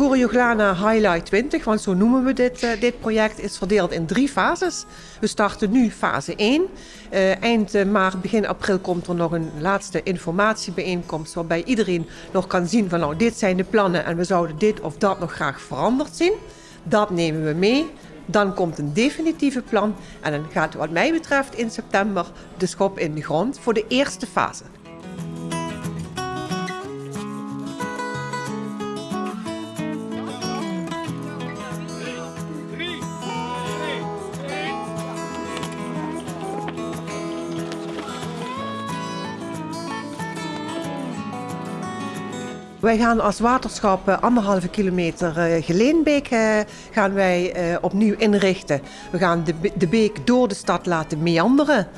Corioglana Highlight 20, want zo noemen we dit, uh, dit project, is verdeeld in drie fases. We starten nu fase 1. Uh, eind maart, begin april komt er nog een laatste informatiebijeenkomst waarbij iedereen nog kan zien van nou dit zijn de plannen en we zouden dit of dat nog graag veranderd zien. Dat nemen we mee. Dan komt een definitieve plan en dan gaat wat mij betreft in september de schop in de grond voor de eerste fase. Wij gaan als waterschap uh, anderhalve kilometer uh, Geleenbeek uh, gaan wij opnieuw inrichten. We gaan de, beek door de stad laten meanderen,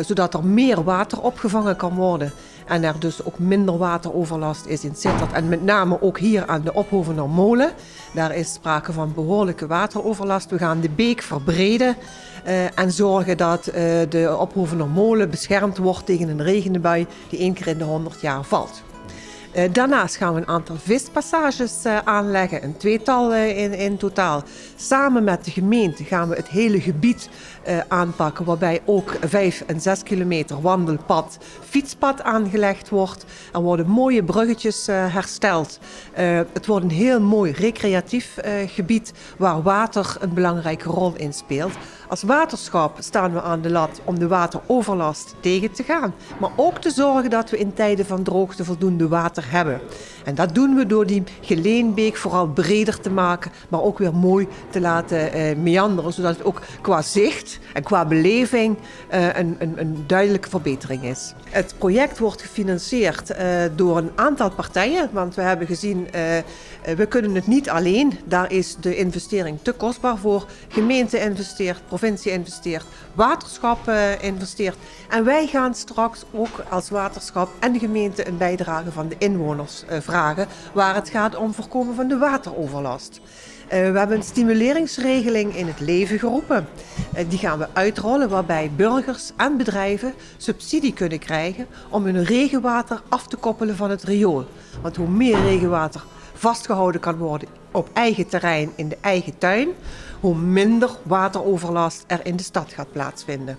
zodat er meer water opgevangen kan worden. En er dus ook minder wateroverlast is in Sittard. En met name ook hier aan de Ophovener Molen. Daar is sprake van behoorlijke wateroverlast. We gaan de beek verbreden en zorgen dat de Ophovener Molen beschermd wordt tegen een regenbui die één keer in de 100 jaar valt. Uh, daarnaast gaan we een aantal vispassages uh, aanleggen, een tweetal uh, in, in totaal. Samen met de gemeente gaan we het hele gebied aanpakken, waarbij ook 5 en 6 kilometer wandelpad, fietspad aangelegd wordt. Er worden mooie bruggetjes hersteld. het wordt een heel mooi recreatief gebied waar water een belangrijke rol in speelt. Als waterschap staan we aan de lat om de wateroverlast tegen te gaan, maar ook te zorgen dat we in tijden van droogte voldoende water hebben. En dat doen we door die geleenbeek vooral breder te maken, maar ook weer mooi te laten uh, meanderen, zodat het ook qua zicht en qua beleving uh, een, een, een, duidelijke verbetering is. Het project wordt gefinancierd uh, door een aantal partijen, want we hebben gezien, we kunnen het niet alleen. Daar is de investering te kostbaar voor. Gemeente investeert, provincie investeert, waterschap investeert. En wij gaan straks ook als waterschap en gemeente een bijdrage van de inwoners vragen waar het gaat om voorkomen van de wateroverlast. Uh, we hebben een stimuleringsregeling in het leven geroepen. Uh, die gaan we uitrollen waarbij burgers en bedrijven subsidie kunnen krijgen om hun regenwater af te koppelen van het riool. Want hoe meer regenwater vastgehouden kan worden op eigen terrein in de eigen tuin, hoe minder wateroverlast er in de stad gaat plaatsvinden.